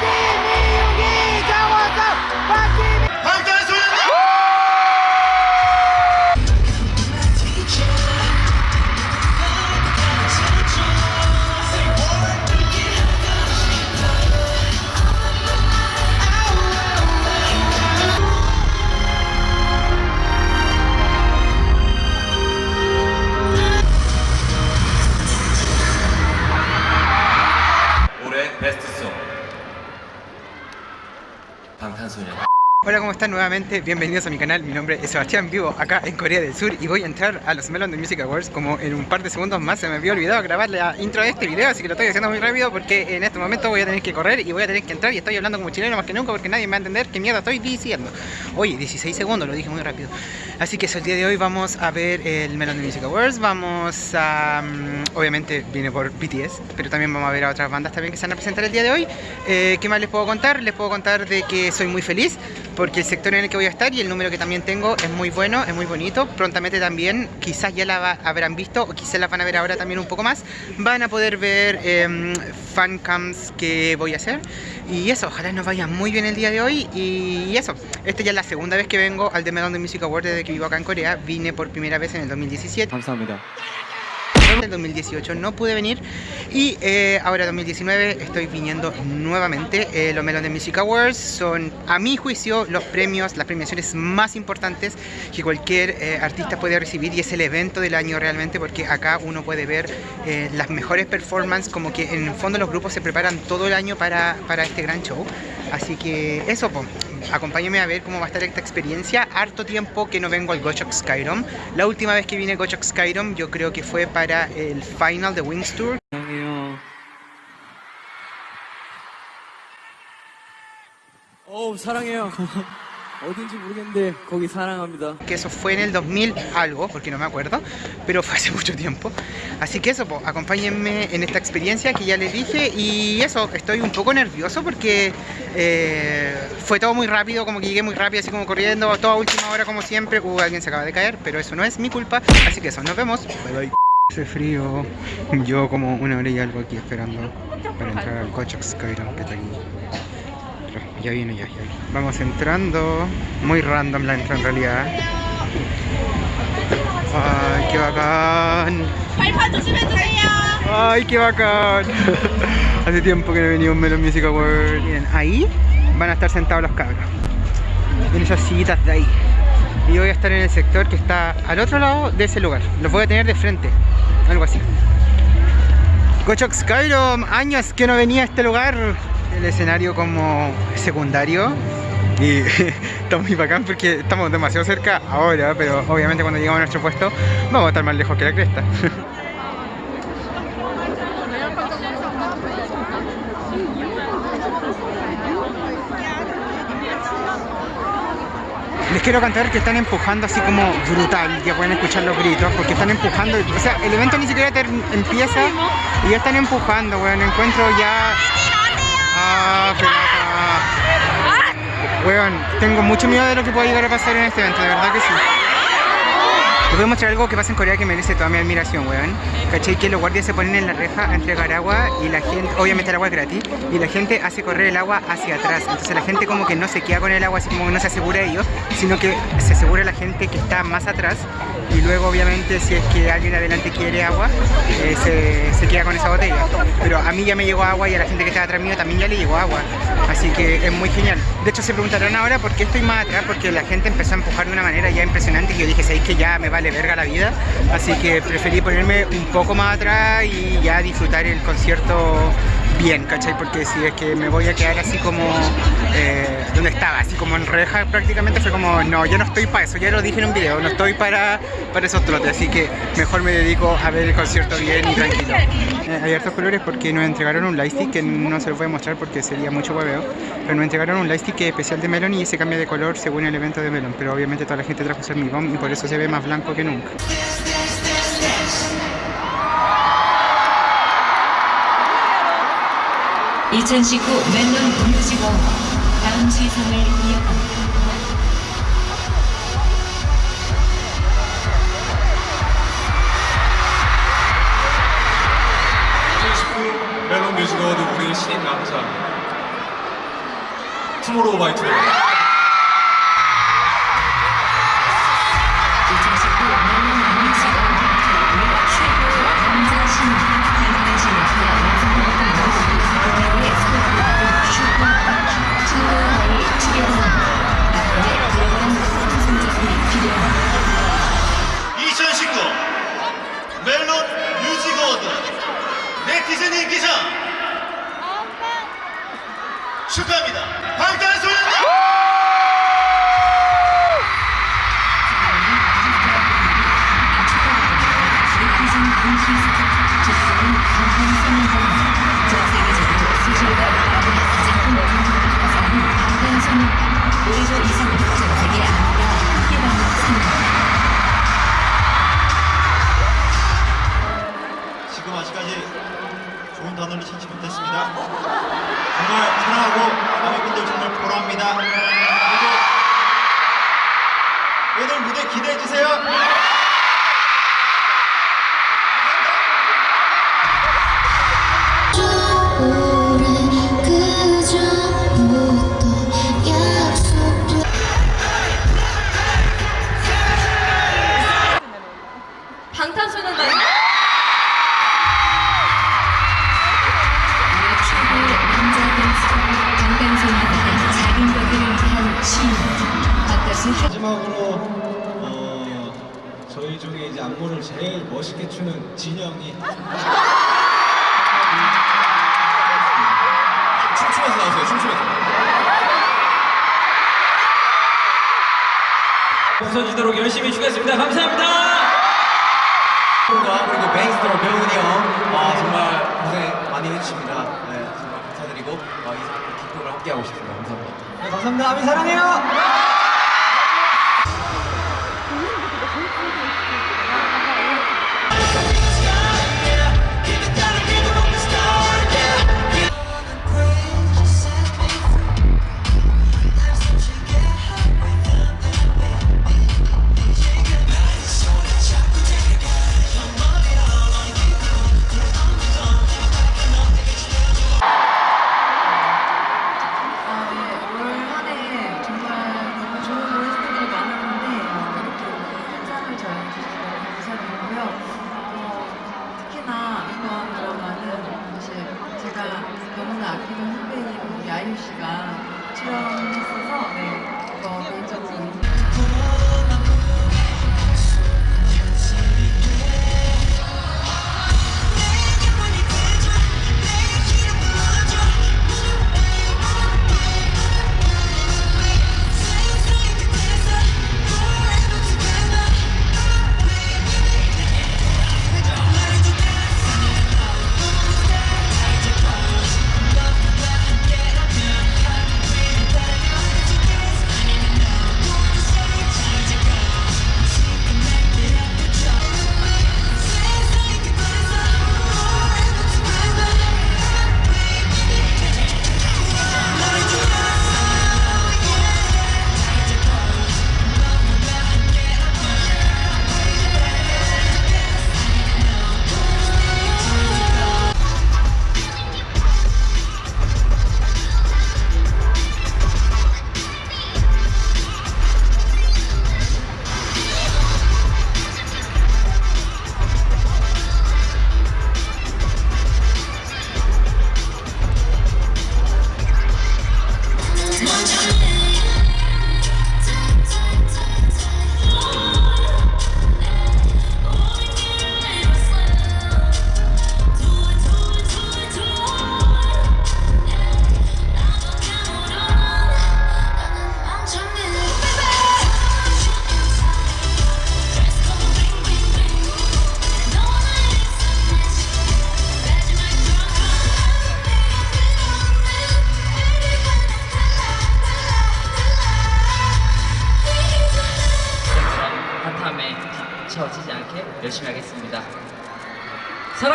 Bobby! Hola, ¿cómo están nuevamente? Bienvenidos a mi canal, mi nombre es Sebastián, vivo acá en Corea del Sur y voy a entrar a los Melon Music Awards como en un par de segundos más se me había olvidado grabar la intro de este video, así que lo estoy haciendo muy rápido porque en este momento voy a tener que correr y voy a tener que entrar y estoy hablando como chileno más que nunca porque nadie me va a entender qué mierda estoy diciendo. Oye, 16 segundos, lo dije muy rápido. Así que eso, el día de hoy vamos a ver el Melon Music Awards, vamos a... mm, obviamente viene por BTS, pero también vamos a ver a otras bandas también que se van a presentar el día de hoy. Eh, ¿Qué más les puedo contar? Les puedo contar de que soy muy feliz porque el sector en el que voy a estar y el número que también tengo es muy bueno, es muy bonito. Prontamente también, quizás ya la va- habrán visto o quizás la van a ver ahora también un poco más. Van a poder ver eh, fancams que voy a hacer. Y eso, ojalá nos vaya muy bien el día de hoy. Y eso, esta ya es la segunda vez que vengo al The Melon Music Award desde que vivo acá en Corea, vine por primera vez en el 2017. En el 2018 no pude venir y eh, ahora 2019 estoy viniendo nuevamente. Eh, los Melon de Music Awards son, a mi juicio, los premios, las premiaciones más importantes que cualquier eh, artista puede recibir y es el evento del año realmente porque acá uno puede ver eh, las mejores performances, como que en el fondo los grupos se preparan todo el año para, para este gran show. Así que eso, pues acompáñenme a ver cómo va a estar esta experiencia. Harto tiempo que no vengo al Gochok Skyrim. La última vez que vine a Gochok Skyrim yo creo que fue para el final de Wings Tour. 사랑해요 어우 사랑해요 어딘지 모르겠는데 거기 사랑합니다 Que eso fue en el 2000 algo, porque no me acuerdo, pero fue hace mucho tiempo. Así que eso, po, acompáñenme en esta experiencia que ya les dije. Y eso, estoy un poco nervioso porque eh, fue todo muy rápido, como que llegué muy rápido, así como corriendo, toda última hora como siempre. Uh, alguien se acaba de caer, pero eso no es mi culpa. Así que eso, nos vemos. Bye bye. Hace frío. Yo como una hora y algo aquí esperando para entrar al Gochok Skyrim que está aquí. ya viene, ya, ya. Vamos entrando. Muy random la entrada en realidad. Ay, qué bacán. Ay, qué bacán. Hace tiempo que no venía un Melon Music Award. Miren, ahí van a estar sentados los cabros. En esas sillitas de ahí. Y voy a estar en el sector que está al otro lado de ese lugar. Los voy a tener de frente. Algo así. Gochok Skyrim, años que no venía a este lugar. El escenario como secundario. Y está muy bacán porque estamos demasiado cerca ahora, pero obviamente cuando llegamos a nuestro puesto vamos a estar más lejos que la cresta. Les quiero cantar que están empujando así como brutal, ya pueden escuchar los gritos, porque están empujando, o sea, el evento ni siquiera empieza y ya están empujando, weón, encuentro ya... Ah. Weón, tengo mucho miedo de lo que pueda llegar a pasar en este evento, de verdad que sí. Les voy a mostrar algo que pasa en Corea que merece toda mi admiración, weón. ¿Cachai? Que los guardias se ponen en la reja a entregar agua y la gente, obviamente el agua es gratis, y la gente hace correr el agua hacia atrás. Entonces la gente como que no se queda con el agua, así como que no se asegura ellos, sino que se asegura la gente que está más atrás. Y luego obviamente si es que alguien adelante quiere agua, eh, se, se queda con esa botella. Pero a mí ya me llegó agua y a la gente que está atrás mío también ya le llegó agua. Así que es muy genial. De hecho se preguntarán ahora por qué estoy más atrás, porque la gente empezó a empujar de una manera ya impresionante y yo dije, ¿sabéis que ya me vale verga la vida? Así que preferí ponerme un poco más atrás y ya disfrutar el concierto bien, ¿cachai? Porque si es que me voy a quedar así como eh, donde estaba, así como en reja prácticamente, fue como, no, yo no estoy para eso, ya lo dije en un video, no estoy para, para esos trotes, así que mejor me dedico a ver el concierto bien y tranquilo. Eh, hay hartos colores porque nos entregaron un lightstick que no se los voy a mostrar porque sería mucho hueveo, pero nos entregaron un lightstick especial de Melon y ese cambia de color según el evento de Melon, pero obviamente toda la gente trajo su hormigón y por eso se ve más blanco que nunca. 2019 멜론 뮤직어 다음 시상을 이어갑니다. 멜론 뮤직 어워드 우리 신인 남자? 투모로우 바이 투모로우 하나님 기상 아, 축하합니다. 오늘 무대 기대해 주세요. 요거를 제일 멋있게 추는 진영이. 춤추면서 나오세요 춤추면서. 없어지도록 열심히 추겠습니다. 감사합니다. 그리고 베이스로 배우니 형 아, 정말 고생 많이 해주십니다. 네, 정말 감사드리고 아, 이 기쁨을 함께하고 싶습니다. 감사합니다. 네, 감사합니다. 아미 사랑해요! 아이유 씨가 출연했어서 네, 이거 개인적으로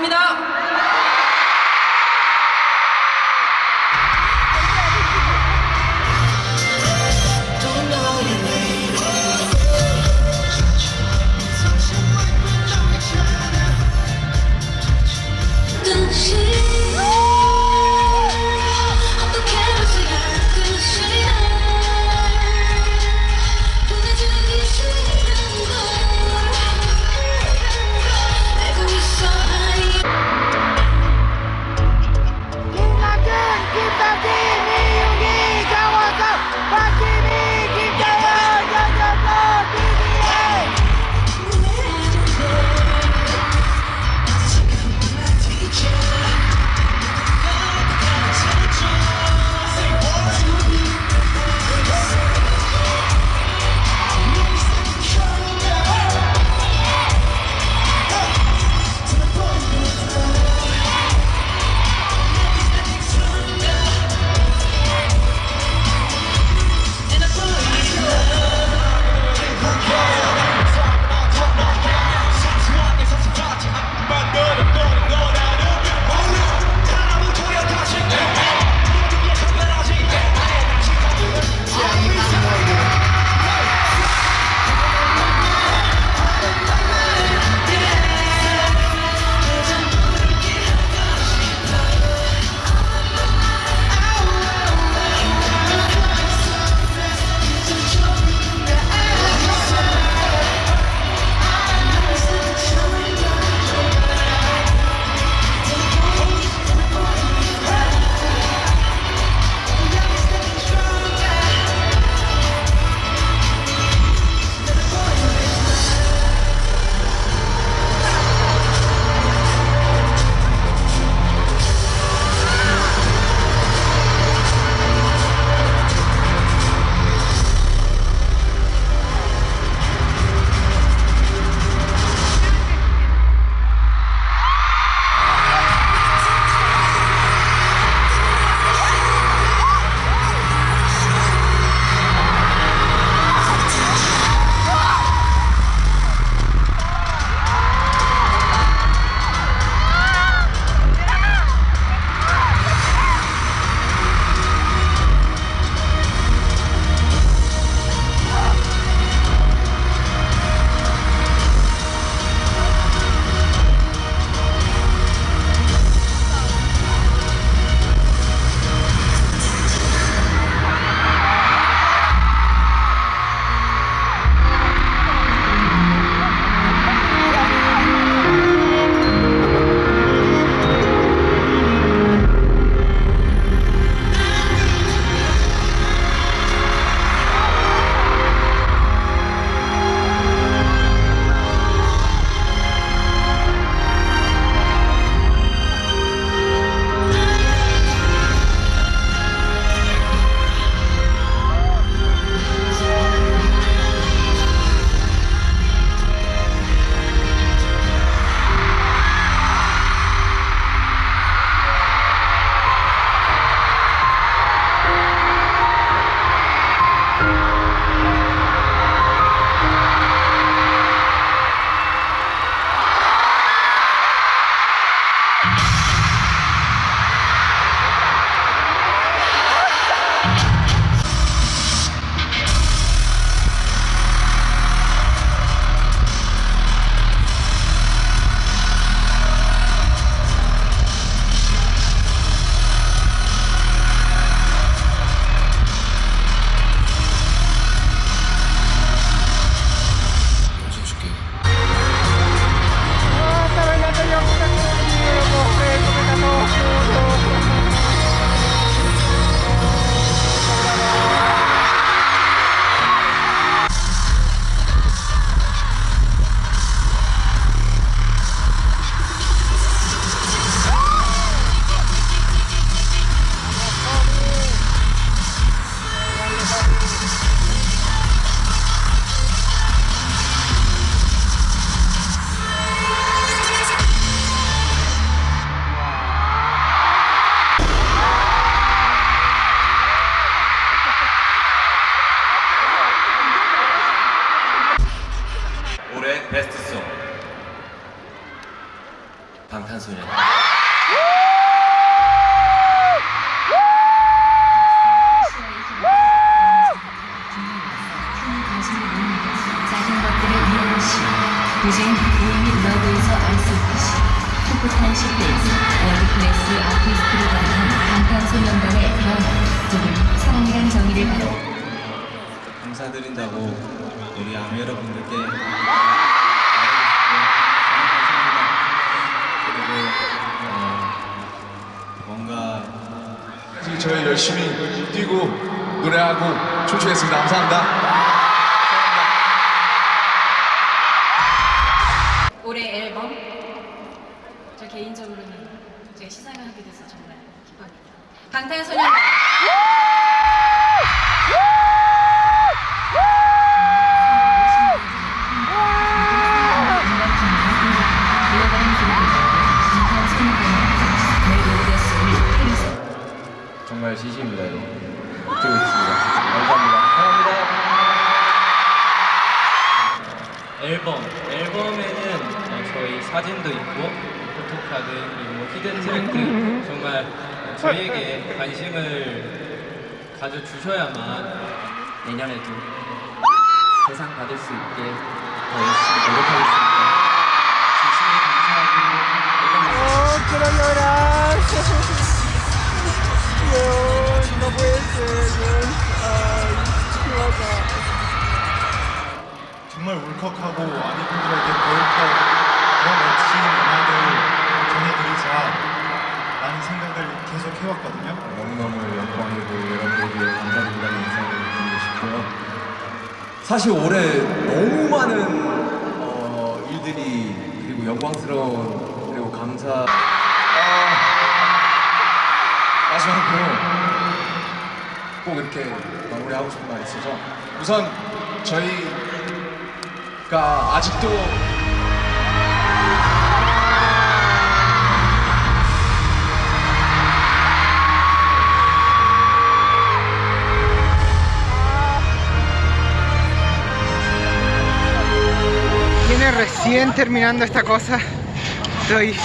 감사합니다. 감사드린다고 우리 아미 여러분들께. 그리고 어, 뭔가 저희 열심히 뛰고 노래하고 춤추겠습니다. 감사합니다. 올해 앨범 저 개인적으로는 제가 시상을 하게 돼서 정말 기뻐합니다. 방탄소년 수 있게 더 열심히 노력하겠습니다. 진심으로 감사하고 Oh, quiero llorar. Dios, no puede ser. Dios. Ay, qué bacán. 정말 울컥하고 아미 팬들에게 더욱더 더 멋진 음악을 전해드리자 라는 생각을 계속 해왔거든요. 너무너무 영광이고 여러분에게 감사드린다는 인사를 드리고 싶고요. 사실 올해 너무 많은 어, 일들이 그리고 영광스러운 그리고 감사 아, 마지막으로 꼭 이렇게 마무리하고 싶은 말이 있어서 우선 저희가 아직도 recién terminando esta cosa. Estoy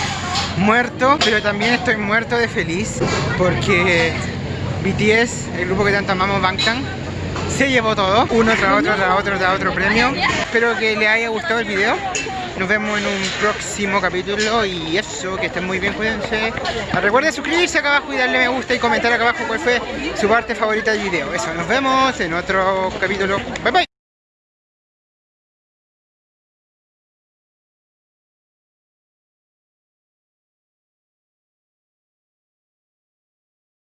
muerto, pero también estoy muerto de feliz porque BTS, el grupo que tanto amamos, Bangtan, se llevó todo, uno tras otro, tras otro, tras otro premio. Espero que les haya gustado el video. Nos vemos en un próximo capítulo y eso, que estén muy bien, cuídense. Recuerden suscribirse acá abajo y darle me gusta y comentar acá abajo cuál fue su parte favorita del video. Eso, nos vemos en otro capítulo. Bye bye.